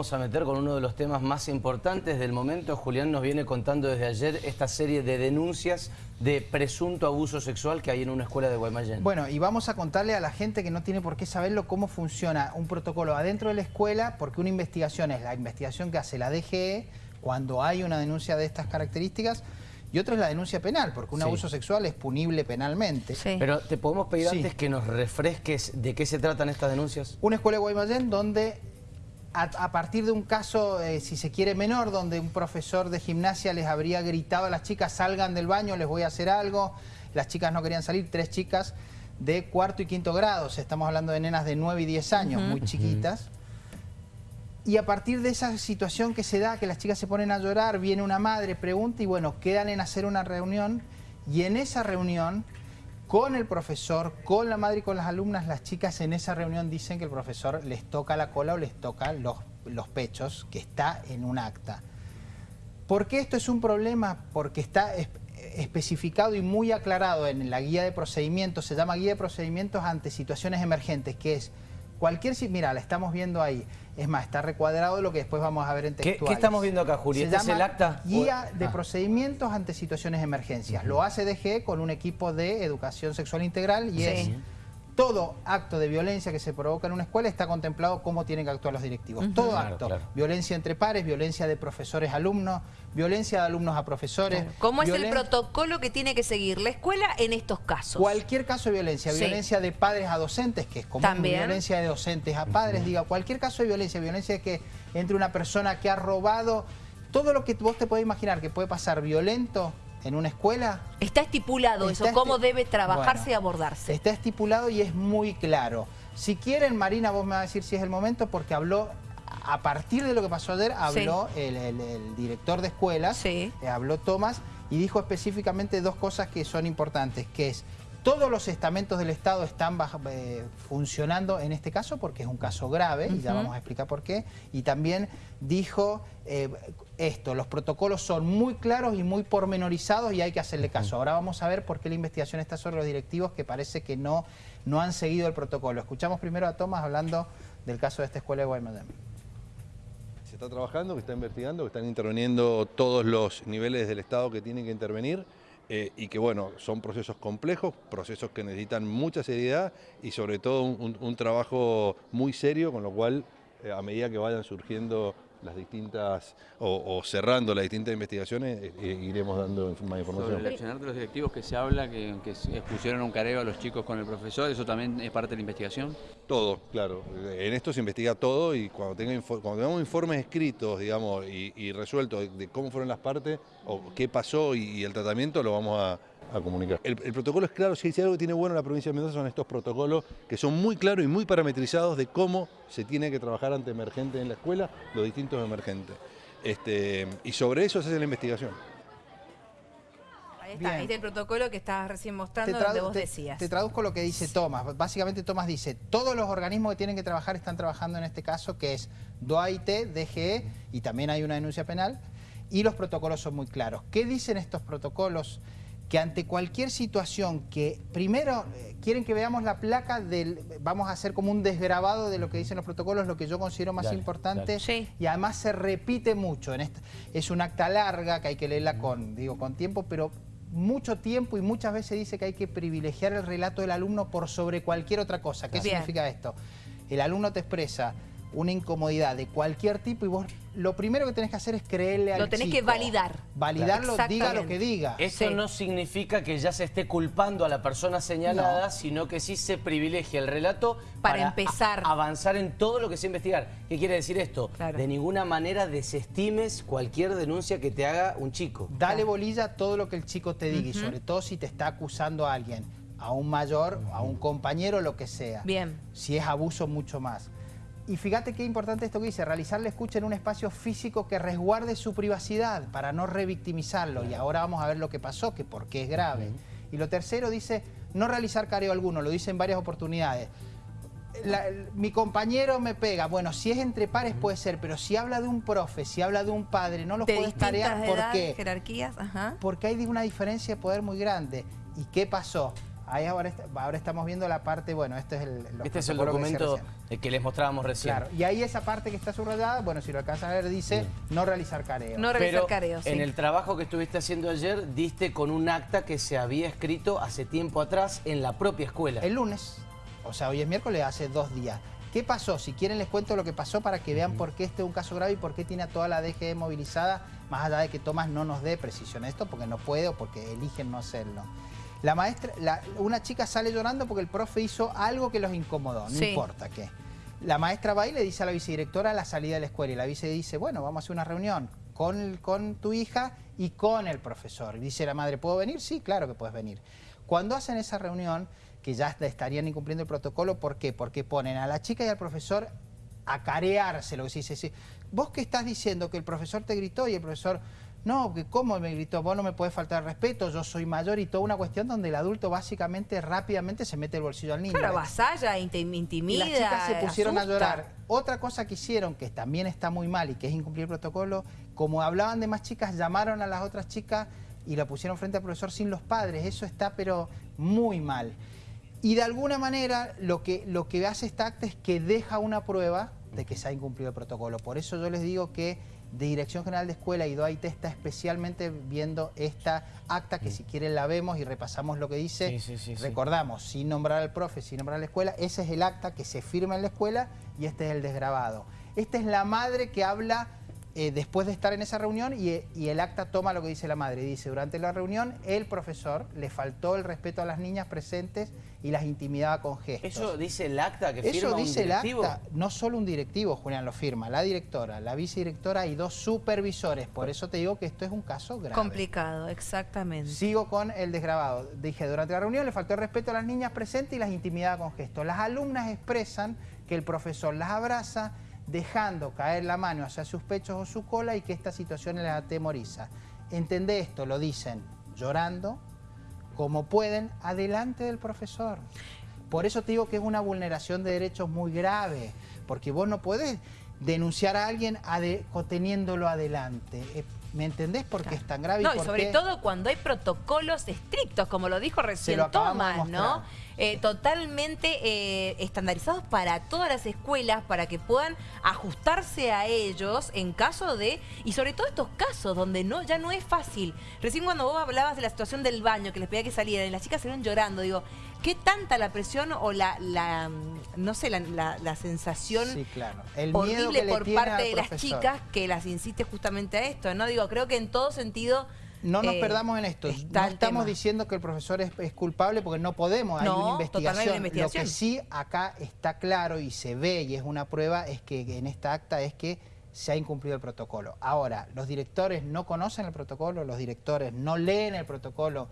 Vamos a meter con uno de los temas más importantes del momento. Julián nos viene contando desde ayer esta serie de denuncias de presunto abuso sexual que hay en una escuela de Guaymallén. Bueno, y vamos a contarle a la gente que no tiene por qué saberlo cómo funciona un protocolo adentro de la escuela, porque una investigación es la investigación que hace la DGE cuando hay una denuncia de estas características, y otra es la denuncia penal, porque un Sí. abuso sexual es punible penalmente. Sí. Pero te podemos pedir Sí. antes que nos refresques de qué se tratan estas denuncias. Una escuela de Guaymallén donde a, a partir de un caso, eh, si se quiere menor, donde un profesor de gimnasia les habría gritado a las chicas salgan del baño, les voy a hacer algo, las chicas no querían salir, tres chicas de cuarto y quinto grado, o sea, estamos hablando de nenas de 9 y 10 años, muy chiquitas. Y a partir de esa situación que se da, que las chicas se ponen a llorar, viene una madre, pregunta y bueno, quedan en hacer una reunión y en esa reunión, con el profesor, con la madre y con las alumnas, las chicas en esa reunión dicen que el profesor les toca la cola o les toca los, los pechos, que está en un acta. ¿Por qué esto es un problema? Porque está es- especificado y muy aclarado en la guía de procedimientos, se llama guía de procedimientos ante situaciones emergentes, que es cualquier... Mira, la estamos viendo ahí. Es más, está recuadrado lo que después vamos a ver en ¿Qué, textuales. qué estamos viendo acá, Juli? ¿Este es el acta? Guía de Ah. procedimientos ante situaciones de emergencias. Lo hace DGE con un equipo de educación sexual integral y Sí. es todo acto de violencia que se provoca en una escuela está contemplado cómo tienen que actuar los directivos. Todo Claro, acto. claro. Violencia entre pares, violencia de profesores a alumnos, violencia de alumnos a profesores. ¿Cómo es el protocolo que tiene que seguir la escuela en estos casos? Cualquier caso de violencia, Sí. violencia de padres a docentes, que es común, También. violencia de docentes a padres, diga, cualquier caso de violencia, violencia de que entre una persona que ha robado, todo lo que vos te podés imaginar que puede pasar violento en una escuela, Está estipulado Está eso, cómo debe trabajarse Bueno, y abordarse. Está estipulado y es muy claro. Si quieren, Marina, vos me vas a decir si es el momento, porque habló, a partir de lo que pasó ayer, habló el, el- el director de escuelas, Sí. eh, habló Tomás, y dijo específicamente dos cosas que son importantes, que es, todos los estamentos del Estado están bajo- eh, funcionando en este caso, porque es un caso grave, y ya vamos a explicar por qué, y también dijo eh, esto, los protocolos son muy claros y muy pormenorizados y hay que hacerle caso. Ahora vamos a ver por qué la investigación está sobre los directivos que parece que no, no han seguido el protocolo. Escuchamos primero a Tomás hablando del caso de esta escuela de Guaymallén. Se está trabajando, que está investigando, que están interviniendo todos los niveles del Estado que tienen que intervenir eh, y que bueno, son procesos complejos, procesos que necesitan mucha seriedad y sobre todo un, trabajo muy serio, con lo cual eh, a medida que vayan surgiendo las distintas o, o cerrando las distintas investigaciones, eh, eh, iremos dando más Sobre información. el accionar de los directivos que se habla, que, que expusieron un careo a los chicos con el profesor, ¿eso también es parte de la investigación? Todo, claro. En esto se investiga todo y cuando, tenga cuando tengamos informes escritos, digamos, y, y resueltos de, de cómo fueron las partes o qué pasó y, y el tratamiento, lo vamos a, a comunicar. El, el protocolo es claro, si hay algo que tiene bueno la provincia de Mendoza son estos protocolos que son muy claros y muy parametrizados de cómo se tiene que trabajar ante emergentes en la escuela, los distintos emergentes. Este, y sobre eso se hace la investigación. Ahí está, Bien. ahí está el protocolo que estabas recién mostrando, donde vos te- decías. te traduzco lo que dice Tomás. Básicamente Tomás dice, todos los organismos que tienen que trabajar están trabajando en este caso, que es DOAIT, DGE, y también hay una denuncia penal, y los protocolos son muy claros. ¿Qué dicen estos protocolos? Que ante cualquier situación que, primero, eh, quieren que veamos la placa del, vamos a hacer como un desgrabado de lo que dicen los protocolos, lo que yo considero más Dale, importante, dale. Sí. y además se repite mucho. En esta, es un acta larga que hay que leerla con, digo, con tiempo, pero mucho tiempo y muchas veces dice que hay que privilegiar el relato del alumno por sobre cualquier otra cosa. ¿Qué Bien. significa esto? El alumno te expresa una incomodidad de cualquier tipo y vos lo primero que tenés que hacer es creerle al Lo tenés chico. que validar. Validarlo, diga lo que diga. Esto Sí. no significa que ya se esté culpando a la persona señalada, sino que sí se privilegia el relato Para empezar. avanzar en todo lo que se investigar. ¿Qué quiere decir esto? Claro. De ninguna manera desestimes cualquier denuncia que te haga un chico. Dale bolilla a todo lo que el chico te diga y sobre todo si te está acusando a alguien, a un mayor, a un compañero, lo que sea. Bien. Si es abuso, mucho más. Y fíjate qué importante esto que dice, realizar la escucha en un espacio físico que resguarde su privacidad para no revictimizarlo. Y ahora vamos a ver lo que pasó, que por qué es grave. Y lo tercero dice, no realizar careo alguno, lo dice en varias oportunidades. La- mi compañero me pega. Bueno, si es entre pares puede ser, pero si habla de un profe, si habla de un padre, no los de puedes tarear. ¿Por edades, qué? jerarquías, ajá. Porque hay una diferencia de poder muy grande. ¿Y qué pasó? Ahí ahora, est- ahora estamos viendo la parte, bueno, este es el, Este es el que documento que les mostrábamos recién. Claro, y ahí esa parte que está subrayada, bueno, si lo alcanzan a ver, dice no realizar careo. No realizar Pero careos. sí. en el trabajo que estuviste haciendo ayer, diste con un acta que se había escrito hace tiempo atrás en la propia escuela. El lunes, o sea, hoy es miércoles, hace dos días. ¿Qué pasó? Si quieren les cuento lo que pasó para que vean por qué este es un caso grave y por qué tiene a toda la DGE movilizada, más allá de que Tomás no nos dé precisión esto, porque no puede o porque eligen no hacerlo. La maestra, la- una chica sale llorando porque el profe hizo algo que los incomodó, no Sí. importa qué. La maestra va y le dice a la vicedirectora a la salida de la escuela y la vice dice, bueno, vamos a hacer una reunión con, tu hija y con el profesor. Y dice la madre, ¿puedo venir? Sí, claro que puedes venir. Cuando hacen esa reunión, que ya estarían incumpliendo el protocolo, ¿por qué? Porque ponen a la chica y al profesor a carearse, lo que se dice. sí. Vos que estás diciendo que el profesor te gritó y el profesor, no, cómo me gritó, vos no me podés faltar respeto, yo soy mayor y toda una cuestión donde el adulto básicamente rápidamente se mete el bolsillo al niño. Claro, avasalla, intim- Y intimida, las chicas se pusieron a llorar. Otra cosa que hicieron, que también está muy mal y que es incumplir el protocolo, como hablaban de más chicas, llamaron a las otras chicas y la pusieron frente al profesor sin los padres. Eso está pero muy mal. Y de alguna manera lo que, lo que hace esta acta es que deja una prueba de que se ha incumplido el protocolo. Por eso yo les digo que de Dirección General de Escuela y DOAIT está especialmente viendo esta acta que si quieren la vemos y repasamos lo que dice. Sí, sí. Recordamos, sin nombrar al profe, sin nombrar a la escuela, ese es el acta que se firma en la escuela y este es el desgrabado. Esta es la madre que habla eh, después de estar en esa reunión y, y el acta toma lo que dice la madre. Dice, durante la reunión el profesor le faltó el respeto a las niñas presentes y las intimidaba con gestos. Eso dice el acta que Eso firma un dice el directivo. acta, no solo un directivo, Julián, lo firma, la directora, la vicedirectora y dos supervisores. Por eso te digo que esto es un caso grave. Complicado, exactamente. Sigo con el desgrabado. Dije, durante la reunión le faltó el respeto a las niñas presentes y las intimidaba con gestos. Las alumnas expresan que el profesor las abraza dejando caer la mano hacia sus pechos o su cola y que esta situación les atemoriza. Entendé esto, lo dicen llorando, como pueden, adelante del profesor. Por eso te digo que es una vulneración de derechos muy grave, porque vos no podés denunciar a alguien teniéndolo adelante. ¿Me entendés por qué es tan grave? No, y sobre qué- todo cuando hay protocolos estrictos, como lo dijo recién lo ¿no? Eh, totalmente eh, estandarizados para todas las escuelas, para que puedan ajustarse a ellos en caso de, y sobre todo estos casos donde no ya no es fácil. Recién cuando vos hablabas de la situación del baño, que les pedía que salieran, y las chicas salieron llorando, digo, ¿qué tanta la presión o la, la mm, no sé, la, la- la sensación Sí, claro. El miedo horrible por parte de las chicas que las insiste justamente a esto, ¿no? Digo, creo que en todo sentido... No nos eh, perdamos en esto. No estamos tema. diciendo que el profesor es, es culpable porque no podemos. Hay No, una no hay investigación. una investigación. Lo que sí acá está claro y se ve y es una prueba es que en esta acta es que se ha incumplido el protocolo. Ahora, los directores no conocen el protocolo, los directores no leen el protocolo.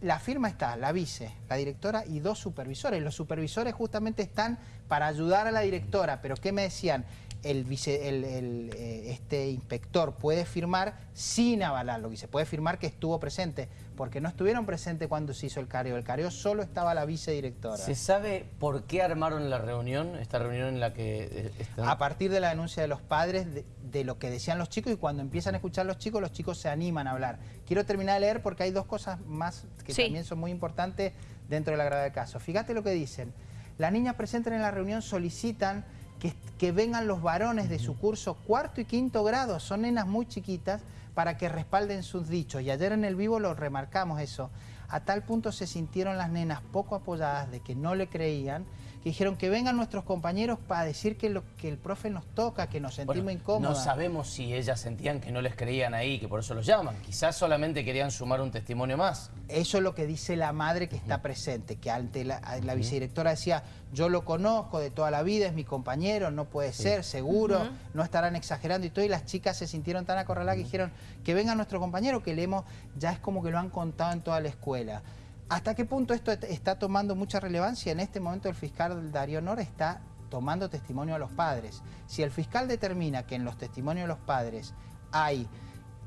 La firma está, la vice, la directora y dos supervisores. Los supervisores justamente están para ayudar a la directora, pero ¿qué me decían? El, vice, el, eh, este inspector puede firmar sin avalarlo, y se puede firmar que estuvo presente, porque no estuvieron presentes cuando se hizo el careo. El careo solo estaba la vicedirectora. ¿Se sabe por qué armaron la reunión? Esta reunión en la que eh, están... A partir de la denuncia de los padres, de, de lo que decían los chicos, y cuando empiezan a escuchar los chicos, los chicos se animan a hablar. Quiero terminar de leer porque hay dos cosas más que Sí. también son muy importantes dentro de la gravedad del caso. Fíjate lo que dicen. Las niñas presentes en la reunión solicitan que, vengan los varones de su curso cuarto y quinto grado, son nenas muy chiquitas, para que respalden sus dichos. Y ayer en el vivo lo remarcamos eso. A tal punto se sintieron las nenas poco apoyadas de que no le creían, que dijeron que vengan nuestros compañeros para decir que, lo, que el profe nos toca, que nos sentimos Bueno, incómodos. No sabemos si ellas sentían que no les creían ahí, que por eso los llaman. Quizás solamente querían sumar un testimonio más. Eso es lo que dice la madre que está presente, que ante la, la vicedirectora decía, yo lo conozco de toda la vida, es mi compañero, no puede ser, seguro, no estarán exagerando y todo, y las chicas se sintieron tan acorraladas que dijeron, que venga nuestro compañero, que leemos, ya es como que lo han contado en toda la escuela. ¿Hasta qué punto esto está tomando mucha relevancia? En este momento el fiscal Darío Nora está tomando testimonio a los padres. Si el fiscal determina que en los testimonios de los padres hay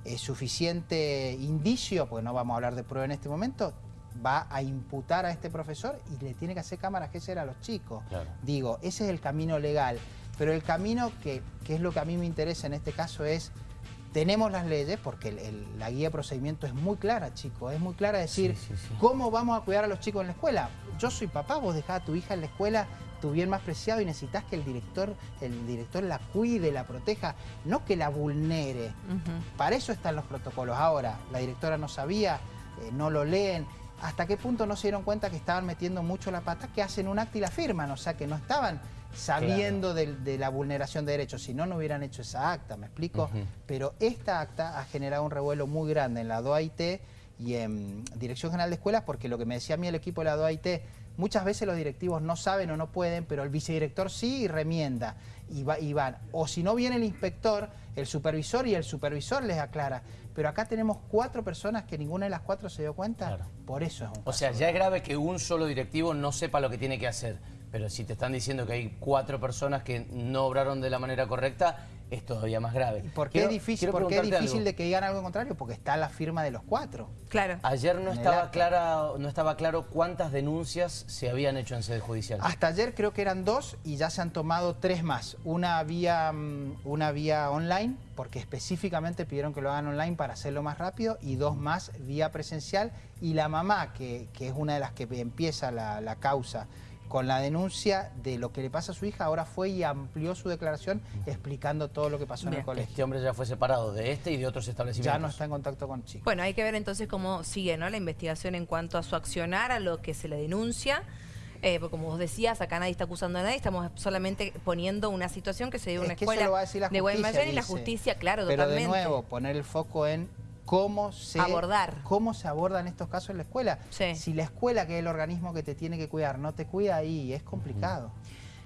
eh, suficiente indicio, porque no vamos a hablar de prueba en este momento, va a imputar a este profesor y le tiene que hacer cámaras que ser a los chicos. Claro. Digo, ese es el camino legal. Pero el camino que, que es lo que a mí me interesa en este caso es tenemos las leyes, porque el- el- la guía de procedimiento es muy clara, chicos, es muy clara decir Sí, sí, sí. cómo vamos a cuidar a los chicos en la escuela. Yo soy papá, vos dejás a tu hija en la escuela, tu bien más preciado, y necesitas que el director, el director la cuide, la proteja, no que la vulnere. Para eso están los protocolos. Ahora, la directora no sabía, eh, no lo leen. ¿Hasta qué punto no se dieron cuenta que estaban metiendo mucho la pata? Que hacen un acta y la firman, o sea, que no estaban sabiendo de, la vulneración de derechos. Si no, no hubieran hecho esa acta, ¿me explico? Pero esta acta ha generado un revuelo muy grande en la DOAIT y en Dirección General de Escuelas, porque lo que me decía a mí el equipo de la DOAIT, muchas veces los directivos no saben o no pueden, pero el vicedirector sí y remienda y, va- y van. O si no viene el inspector, el supervisor y el supervisor les aclara. Pero acá tenemos cuatro personas que ninguna de las cuatro se dio cuenta, Claro. por eso es un O sea, ya es grave que un solo directivo no sepa lo que tiene que hacer. Pero si te están diciendo que hay cuatro personas que no obraron de la manera correcta, es todavía más grave. ¿Por qué Quiero- es difícil, por qué es difícil algo. de que digan algo contrario? Porque está la firma de los cuatro. Claro. Ayer no estaba, clara, no estaba claro cuántas denuncias se habían hecho en sede judicial. Hasta ayer creo que eran dos y ya se han tomado tres más. Una vía, mm, una vía online, porque específicamente pidieron que lo hagan online para hacerlo más rápido, y dos más vía presencial. Y la mamá, que, que es una de las que empieza la, la causa con la denuncia de lo que le pasa a su hija, ahora fue y amplió su declaración explicando todo lo que pasó en el colegio. Este hombre ya fue separado de este y de otros establecimientos. Ya no está en contacto con chicos. Bueno, hay que ver entonces cómo sigue ¿no? la investigación en cuanto a su accionar, a lo que se le denuncia. Eh, porque como vos decías, acá nadie está acusando a nadie, estamos solamente poniendo una situación que se dio en una Es que eso escuela lo va a decir la de justicia, Guaymallén y la justicia, claro, Pero totalmente. de nuevo, poner el foco en cómo se Abordar. cómo se abordan estos casos en la escuela. Sí. Si la escuela, que es el organismo que te tiene que cuidar, no te cuida ahí, es complicado.